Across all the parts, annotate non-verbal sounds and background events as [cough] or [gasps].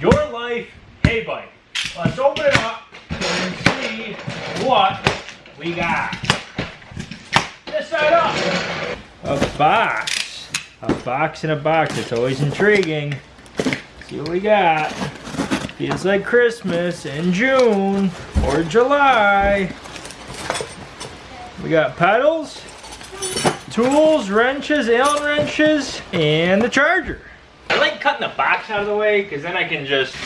Your Life Heybike. Let's open it up and see what we got. This side up. A box. A box in a box. It's always intriguing. See what we got. Feels like Christmas in June or July. We got pedals, tools, wrenches, Allen wrenches, and the charger. I cutting the box out of the way because then I can just,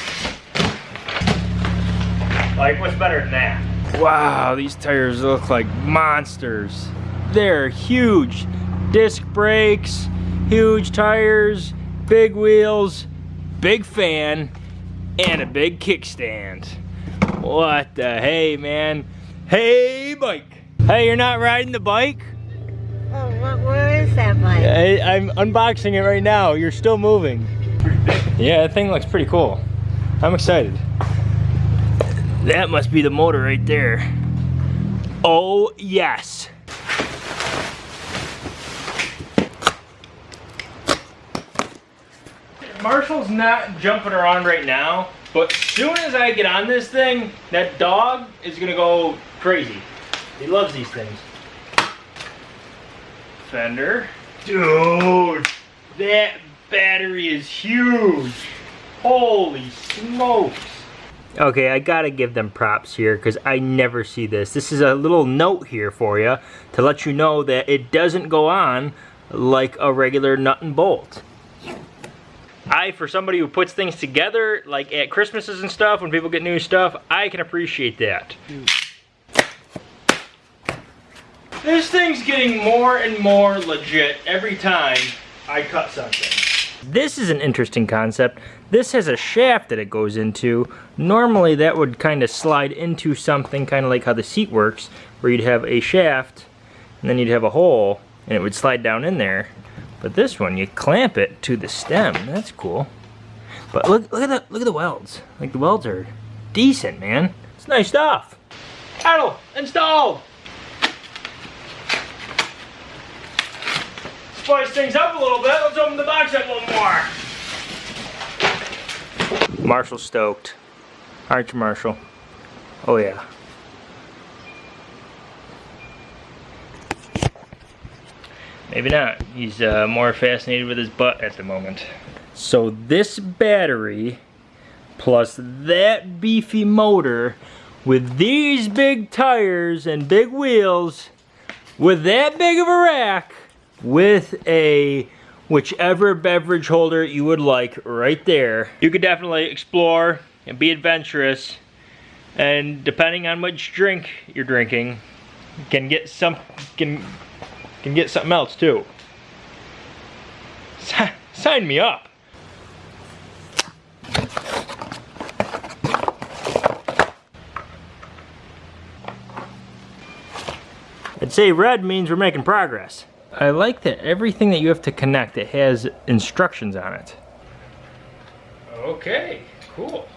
like what's better than that? Wow, these tires look like monsters. They're huge. Disc brakes, huge tires, big wheels, big fan, and a big kickstand. What the hey, man? Hey, bike. Hey, you're not riding the bike? Oh, what, where is that bike? I, I'm unboxing it right now. You're still moving. Yeah, that thing looks pretty cool. I'm excited. That must be the motor right there. Oh, yes. Marshall's not jumping around right now, but soon as I get on this thing, that dog is gonna go crazy. He loves these things. Fender. Dude, that battery is huge. Holy smokes. Okay, I gotta give them props here because I never see this. This is a little note here for you to let you know that it doesn't go on like a regular nut and bolt. I, for somebody who puts things together, like at Christmases and stuff, when people get new stuff, I can appreciate that. This thing's getting more and more legit every time I cut something. This is an interesting concept. This has a shaft that it goes into. Normally that would kind of slide into something, kind of like how the seat works, where you'd have a shaft, and then you'd have a hole, and it would slide down in there. But this one, you clamp it to the stem. That's cool. But look, look at the look at the welds. Like the welds are decent, man. It's nice stuff. Paddle installed. Spice things up a little bit. Let's open the box up a little more. Marshall stoked. Aren't you, Marshall? Oh yeah. Maybe not. He's uh, more fascinated with his butt at the moment. So this battery plus that beefy motor with these big tires and big wheels with that big of a rack with a whichever beverage holder you would like right there. You could definitely explore and be adventurous and depending on which drink you're drinking can get some can can get something else too. [laughs] sign me up. I'd say red means we're making progress. I like that everything that you have to connect, it has instructions on it. Okay, cool.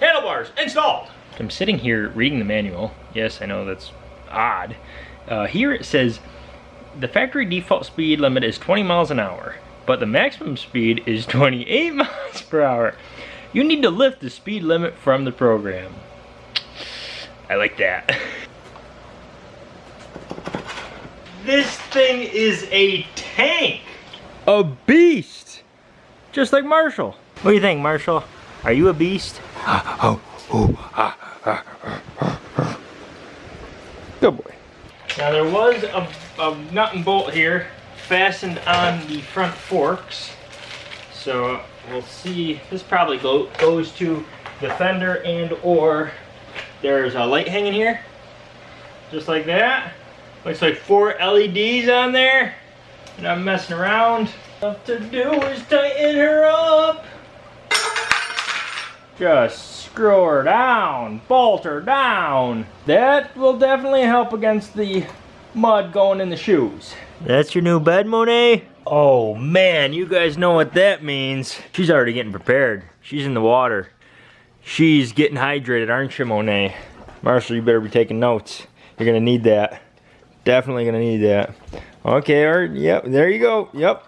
Handlebars installed. I'm sitting here reading the manual. Yes, I know that's odd. Uh, here it says the factory default speed limit is 20 miles an hour, but the maximum speed is [laughs] 28 miles per hour. You need to lift the speed limit from the program. I like that. [laughs] this thing is a tank. A beast. Just like Marshall. What do you think, Marshall? Are you a beast? [gasps] oh, oh, ah, ah, ah, ah. Good boy. Now there was a, a nut and bolt here fastened on the front forks. So we'll see, this probably go, goes to the fender and or there's a light hanging here. Just like that. Looks like four LEDs on there. And I'm messing around. All to do is tighten her up. Just screw her down, bolt her down. That will definitely help against the mud going in the shoes. That's your new bed, Monet? Oh man, you guys know what that means. She's already getting prepared. She's in the water. She's getting hydrated, aren't you, Monet? Marshall, you better be taking notes. You're gonna need that. Definitely gonna need that. Okay, right, yep, there you go, yep.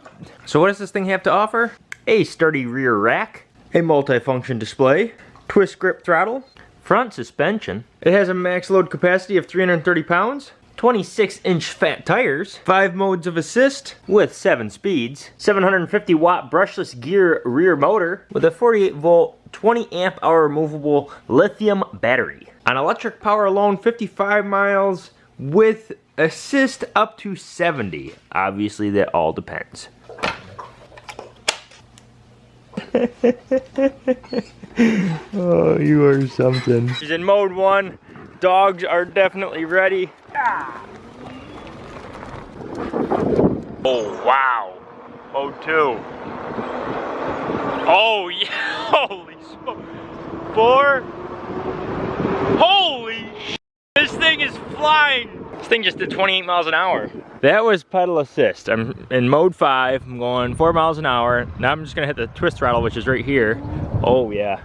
So what does this thing have to offer? a sturdy rear rack, a multi-function display, twist grip throttle, front suspension. It has a max load capacity of 330 pounds, 26 inch fat tires, 5 modes of assist with 7 speeds, 750 watt brushless gear rear motor with a 48 volt 20 amp hour removable lithium battery. On electric power alone 55 miles with assist up to 70. Obviously that all depends. [laughs] oh, you are something. He's in mode one. Dogs are definitely ready. Ah. Oh, wow. Mode two. Oh, [laughs] yeah. Holy smoke. Four. Holy This thing is flying. This thing just did 28 miles an hour. That was pedal assist. I'm in mode five. I'm going four miles an hour. Now I'm just gonna hit the twist throttle, which is right here. Oh yeah.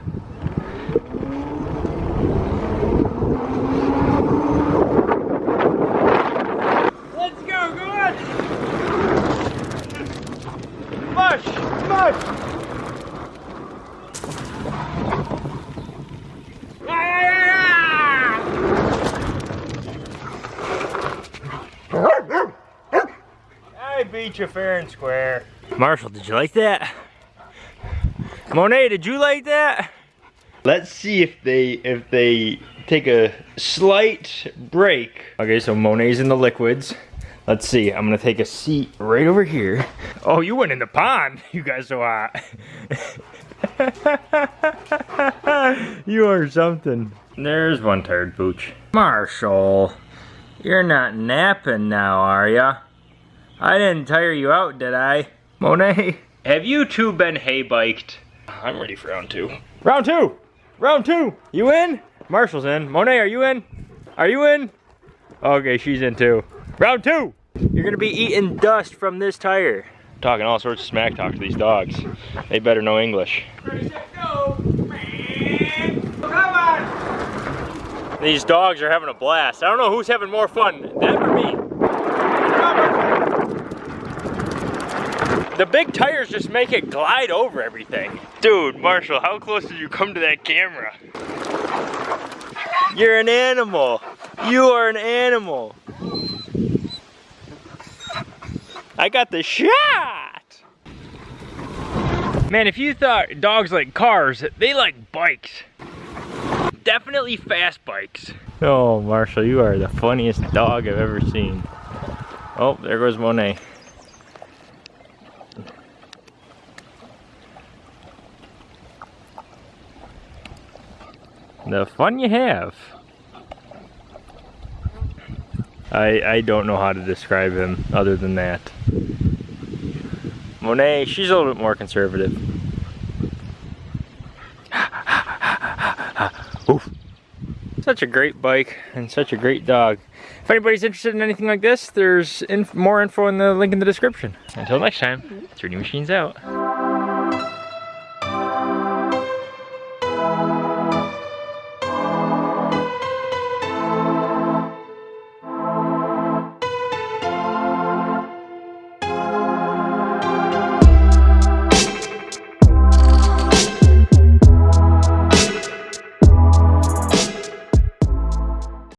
Beat you fair and square. Marshall, did you like that? Monet, did you like that? Let's see if they if they take a slight break. Okay, so Monet's in the liquids. Let's see, I'm gonna take a seat right over here. Oh, you went in the pond. [laughs] You guys so hot. [laughs] you are something. There's one tired pooch. Marshall, you're not napping now, are ya? I didn't tire you out, did I? Monet, [laughs] have you two been hay biked? I'm ready for round two. Round two! Round two! You in? Marshall's in. Monet, are you in? Are you in? Okay, she's in too. Round two! You're gonna be eating dust from this tire. Talking all sorts of smack talk to these dogs. They better know English. These dogs are having a blast. I don't know who's having more fun, them or me. The big tires just make it glide over everything. Dude, Marshall, how close did you come to that camera? You're an animal. You are an animal. I got the shot. Man, if you thought dogs like cars, they like bikes. Definitely fast bikes. Oh, Marshall, you are the funniest dog I've ever seen. Oh, there goes Monet. The fun you have. I, I don't know how to describe him other than that. Monet, she's a little bit more conservative. [laughs] Oof. Such a great bike and such a great dog. If anybody's interested in anything like this, there's inf more info in the link in the description. Until next time, mm-hmm. 3D Machines out.